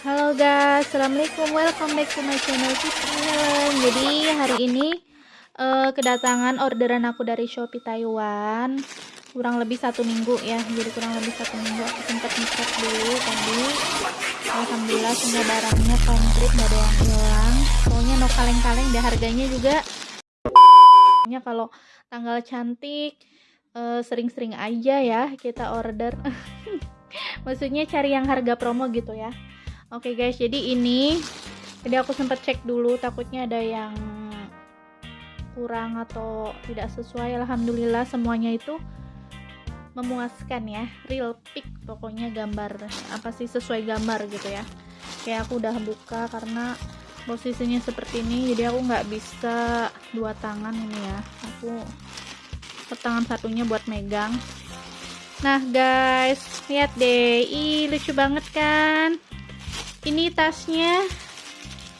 Halo guys, assalamualaikum, welcome back to my channel Helen. Jadi hari ini uh, kedatangan orderan aku dari Shopee Taiwan. Kurang lebih satu minggu ya. Jadi kurang lebih satu minggu aku sempat ngecek dulu tadi. Alhamdulillah semua barangnya komplit gak ada yang hilang. Pokoknya no kaleng-kaleng deh. Harganya juga kalau tanggal cantik eh, sering-sering uh, aja ya kita order. Maksudnya cari yang harga promo gitu ya oke okay guys jadi ini jadi aku sempat cek dulu takutnya ada yang kurang atau tidak sesuai. Alhamdulillah semuanya itu memuaskan ya. Real pic pokoknya gambar apa sih sesuai gambar gitu ya. Kayak aku udah buka karena posisinya seperti ini jadi aku nggak bisa dua tangan ini ya. Aku tangan satunya buat megang. Nah guys, lihat deh, ih lucu banget kan? Ini tasnya,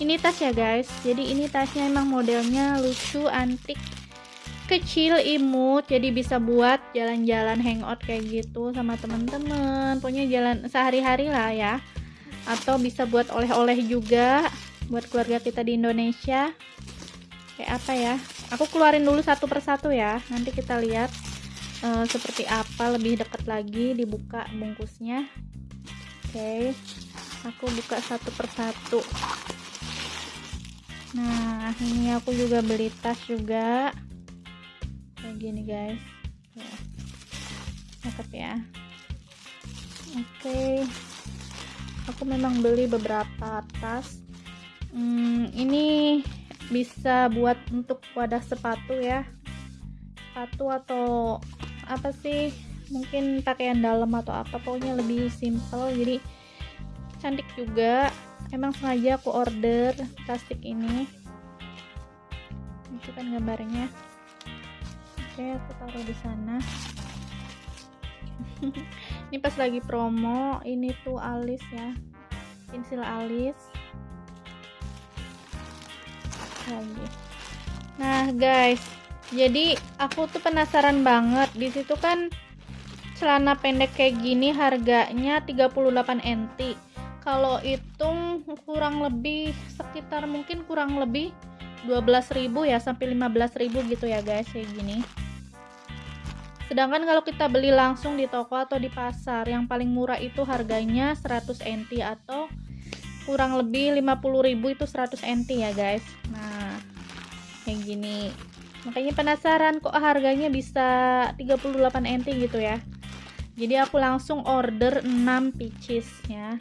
ini tas ya guys. Jadi ini tasnya emang modelnya lucu, antik, kecil, imut. Jadi bisa buat jalan-jalan hangout kayak gitu sama teman-teman. Pokoknya jalan sehari-hari lah ya. Atau bisa buat oleh-oleh juga buat keluarga kita di Indonesia. Kayak apa ya? Aku keluarin dulu satu persatu ya. Nanti kita lihat uh, seperti apa lebih dekat lagi dibuka bungkusnya oke okay. Aku buka satu persatu. Nah ini aku juga beli tas juga. Kayak gini guys. Cakep ya. Oke. Okay. aku memang beli beberapa tas. Hmm, ini bisa buat untuk wadah sepatu ya. Sepatu atau apa sih? Mungkin pakaian dalam atau apa. Pokoknya lebih simple. Jadi cantik juga. Emang sengaja aku order plastik ini. Itu kan gambarnya. Oke aku taruh di sana. Ini pas lagi promo ini tuh alis ya. Pensil alis. Lagi. Nah guys. Jadi aku tuh penasaran banget. Di situ kan celana pendek kayak gini harganya 38 NT kalau hitung kurang lebih sekitar mungkin kurang lebih 12.000 ya sampai 15.000 gitu ya guys kayak gini. Sedangkan kalau kita beli langsung di toko atau di pasar yang paling murah itu harganya 100 NT atau kurang lebih 50.000 itu 100 NT ya guys. Nah kayak gini. Makanya penasaran kok harganya bisa 38 NT gitu ya. Jadi aku langsung order 6 pieces ya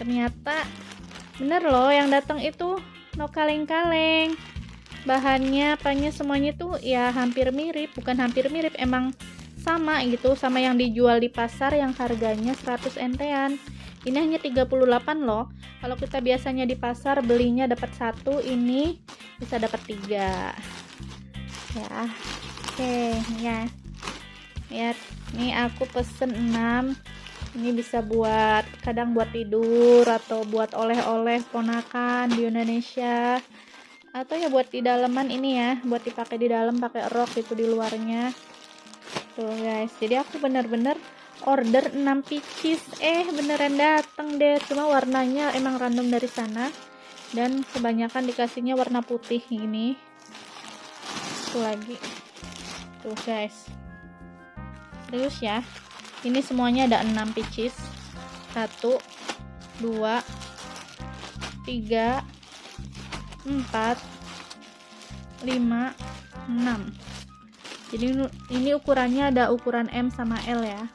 ternyata bener loh yang datang itu no kaleng-kaleng. Bahannya apanya semuanya tuh ya hampir mirip bukan hampir mirip emang sama gitu sama yang dijual di pasar yang harganya 100 NT-an ini hanya 38 loh. Kalau kita biasanya di pasar belinya dapat satu ini bisa dapat tiga. Ya oke ya. Ya ini aku pesen 6 ini bisa buat kadang buat tidur atau buat oleh-oleh ponakan di Indonesia. Atau ya buat di dalaman ini ya buat dipakai di dalam pakai rok itu di luarnya. Tuh guys. Jadi aku bener-bener order 6 pieces. Eh beneran dateng deh. Cuma warnanya emang random dari sana. Dan kebanyakan dikasihnya warna putih ini. Satu lagi. Tuh guys. Serius ya ini semuanya ada 6 pieces 1 2 3 4 5 6 jadi ini ukurannya ada ukuran M sama L ya.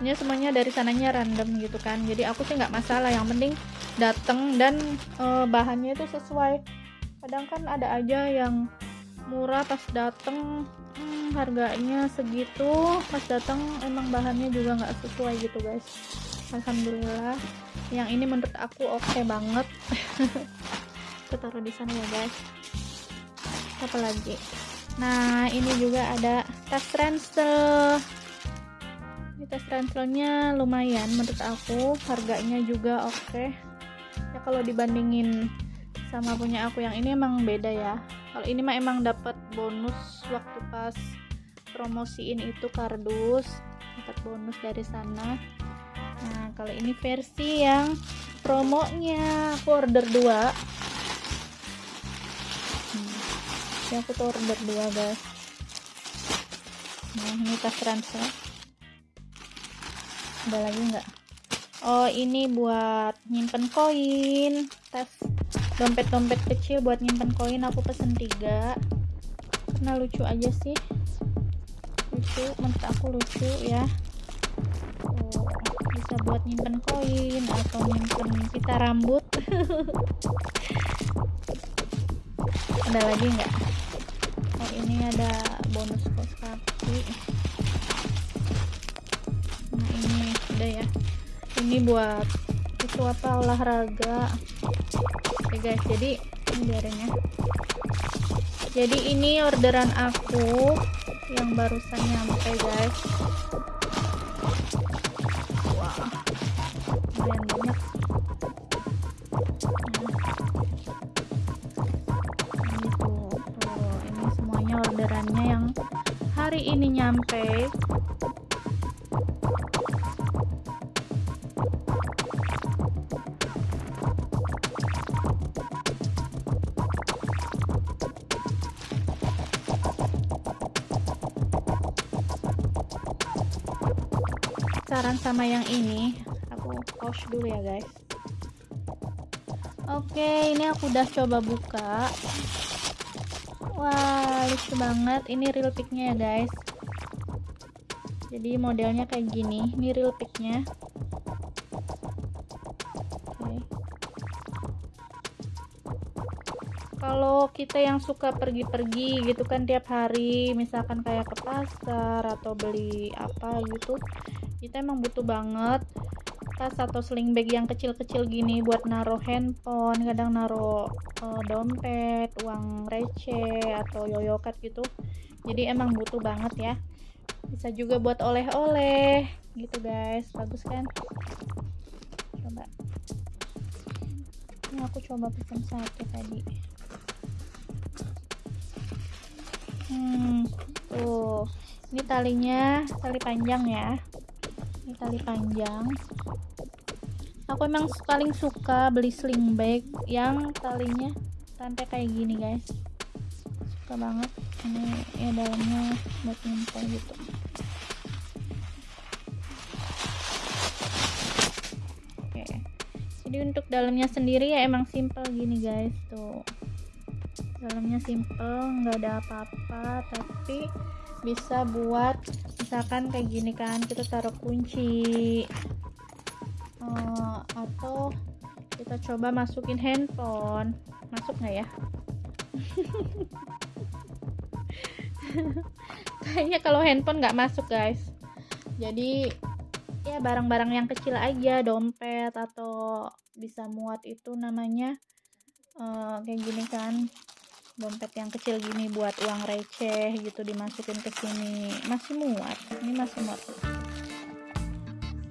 Ini semuanya dari sananya random gitu kan. Jadi aku sih nggak masalah. Yang penting dateng dan e, bahannya itu sesuai. Kadang kan ada aja yang murah pas dateng. Hmm, harganya segitu pas datang emang bahannya juga nggak sesuai gitu guys. Alhamdulillah. Yang ini menurut aku oke okay banget. Kita taruh di sana ya guys. Apa lagi? Nah ini juga ada tas ransel. Ini tas ranselnya lumayan menurut aku. Harganya juga oke. Okay. ya kalau dibandingin sama punya aku yang ini emang beda ya. Kalau ini mah emang dapat bonus waktu pas promosiin itu kardus dapat bonus dari sana. Nah kalau ini versi yang promonya aku order dua. Hmm. ya aku tuh order dua guys. Nah ini tas ransel ada lagi nggak? Oh ini buat nyimpen koin. Tas dompet-dompet kecil buat nyimpen koin aku pesen tiga. Karena lucu aja sih lucu menurut aku lucu ya. Oh, bisa buat nyimpen koin atau nyimpen pita rambut. Ada lagi nggak? Oh ini ada bonus kos kaki. Nah ini udah ya. Ini buat itu apa olahraga. Oke guys jadi ini biarin ya. Jadi ini orderan aku yang barusan nyampe guys. Wah lumayan banyak ini tuh, tuh ini semuanya orderannya yang hari ini nyampe saran sama yang ini. Aku pause dulu ya guys. Oke ini aku udah coba buka. Wah lucu banget. Ini real picknya ya guys. Jadi modelnya kayak gini. Ini real picknya. Kalau kita yang suka pergi-pergi gitu kan tiap hari misalkan kayak ke pasar atau beli apa gitu kita emang butuh banget tas atau sling bag yang kecil-kecil gini buat naruh handphone kadang naruh uh, dompet uang receh atau yoyokat gitu. Jadi emang butuh banget ya. Bisa juga buat oleh-oleh gitu guys. Bagus kan? Coba. Ini aku coba pesen satu tadi. Hmm tuh. Ini talinya tali panjang ya ini tali panjang. Aku emang paling suka beli sling bag yang talinya rantai kayak gini guys. Suka banget. Ini ya dalamnya buat nyimpen gitu. Oke. Jadi untuk dalamnya sendiri ya emang simple gini guys. Tuh. Dalamnya simple nggak ada apa-apa tapi bisa buat misalkan kayak gini kan kita taruh kunci. Uh, atau kita coba masukin handphone. Masuk nggak ya? Kayaknya kalau handphone nggak masuk guys. Jadi ya barang-barang yang kecil aja dompet atau bisa muat itu namanya uh, kayak gini kan dompet yang kecil gini buat uang receh gitu dimasukin ke sini. Masih muat ini masih muat.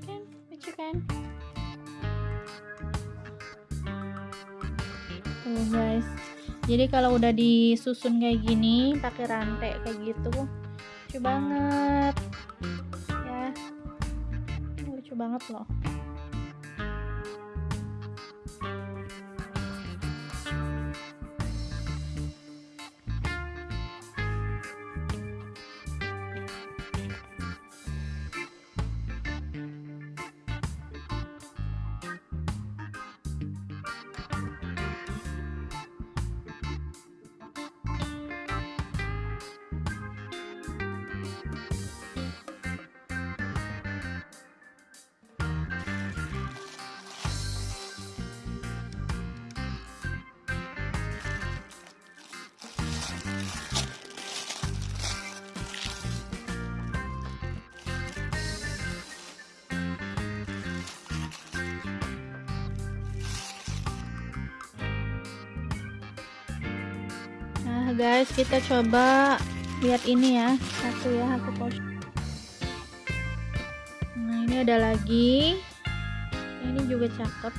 Kan lucu kan? Tuh guys. Jadi kalau udah disusun kayak gini pakai rantai kayak gitu lucu banget. Ya lucu banget loh Nah guys kita coba lihat ini ya. Satu ya aku post. Nah ini ada lagi. Ini juga cakep.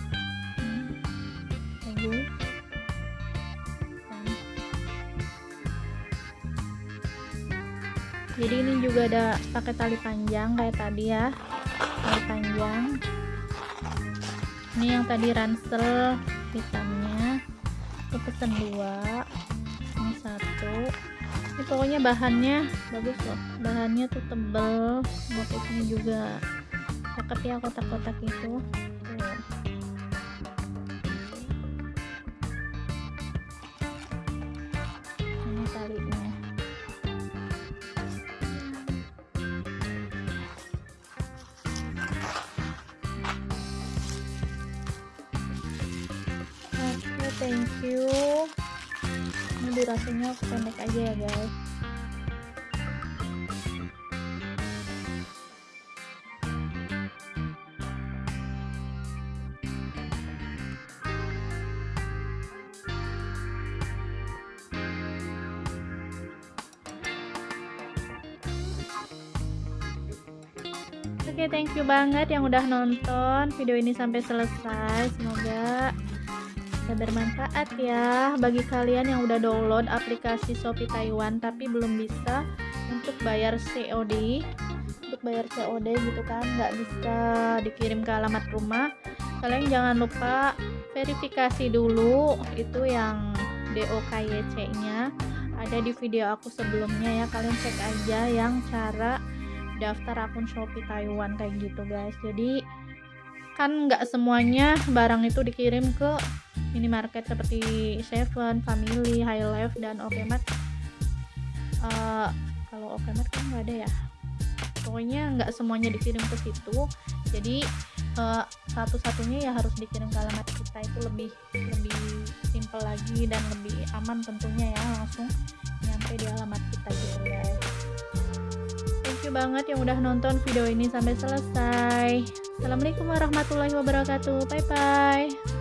Bagus jadi ini juga ada pakai tali panjang kayak tadi ya. Tali panjang. Ini yang tadi ransel hitamnya. Aku pesen dua satu. Ini pokoknya bahannya bagus loh. Bahannya tuh tebel motifnya juga cakep ya kotak-kotak itu. Ini talinya. Thank you durasinya pendek aja ya guys Oke, thank you banget yang udah nonton video ini sampai selesai. Semoga bisa bermanfaat ya bagi kalian yang udah download aplikasi Shopee Taiwan tapi belum bisa untuk bayar COD. Untuk bayar COD gitu kan, nggak bisa dikirim ke alamat rumah. Kalian jangan lupa verifikasi dulu itu yang DOKYC-nya ada di video aku sebelumnya ya. Kalian cek aja yang cara daftar akun Shopee Taiwan kayak gitu guys jadi kan nggak semuanya barang itu dikirim ke minimarket seperti Seven, Family, High Life dan Okemat uh, kalau Okemat kan nggak ada ya pokoknya nggak semuanya dikirim ke situ jadi uh, satu-satunya ya harus dikirim ke alamat kita itu lebih lebih simple lagi dan lebih aman tentunya ya langsung nyampe di alamat kita gitu guys you banget yang udah nonton video ini sampai selesai. Assalamualaikum warahmatullahi wabarakatuh. Bye bye.